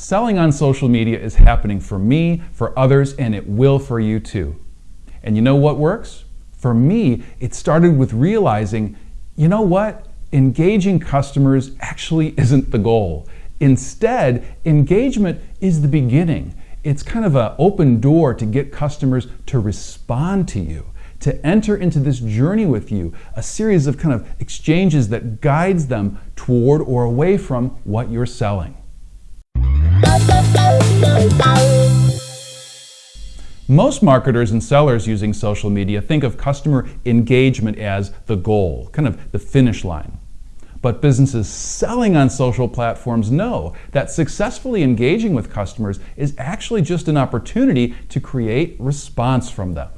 Selling on social media is happening for me, for others, and it will for you too. And you know what works? For me, it started with realizing, you know what? Engaging customers actually isn't the goal. Instead, engagement is the beginning. It's kind of an open door to get customers to respond to you, to enter into this journey with you, a series of kind of exchanges that guides them toward or away from what you're selling. Most marketers and sellers using social media think of customer engagement as the goal, kind of the finish line. But businesses selling on social platforms know that successfully engaging with customers is actually just an opportunity to create response from them.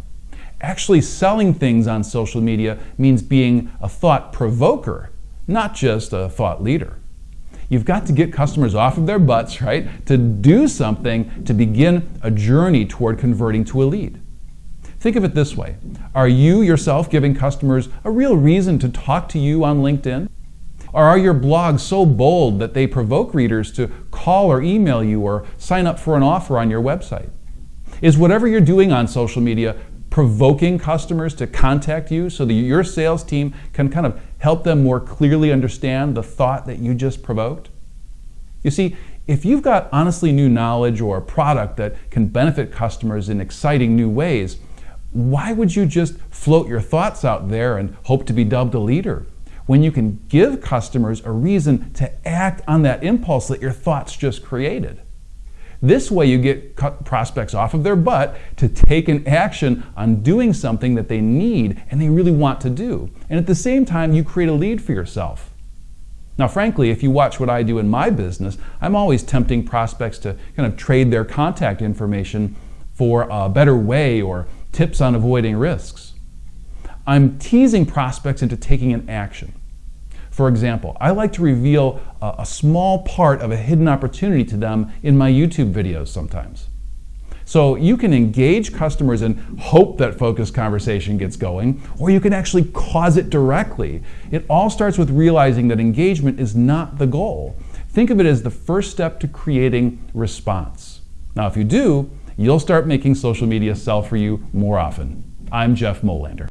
Actually selling things on social media means being a thought provoker, not just a thought leader. You've got to get customers off of their butts, right, to do something to begin a journey toward converting to a lead. Think of it this way Are you yourself giving customers a real reason to talk to you on LinkedIn? Or are your blogs so bold that they provoke readers to call or email you or sign up for an offer on your website? Is whatever you're doing on social media provoking customers to contact you so that your sales team can kind of help them more clearly understand the thought that you just provoked? You see, if you've got honestly new knowledge or a product that can benefit customers in exciting new ways, why would you just float your thoughts out there and hope to be dubbed a leader? When you can give customers a reason to act on that impulse that your thoughts just created. This way you get prospects off of their butt to take an action on doing something that they need and they really want to do. And at the same time, you create a lead for yourself. Now, frankly, if you watch what I do in my business, I'm always tempting prospects to kind of trade their contact information for a better way or tips on avoiding risks. I'm teasing prospects into taking an action. For example, I like to reveal a, a small part of a hidden opportunity to them in my YouTube videos sometimes. So you can engage customers and hope that focused conversation gets going, or you can actually cause it directly. It all starts with realizing that engagement is not the goal. Think of it as the first step to creating response. Now, if you do, you'll start making social media sell for you more often. I'm Jeff Molander.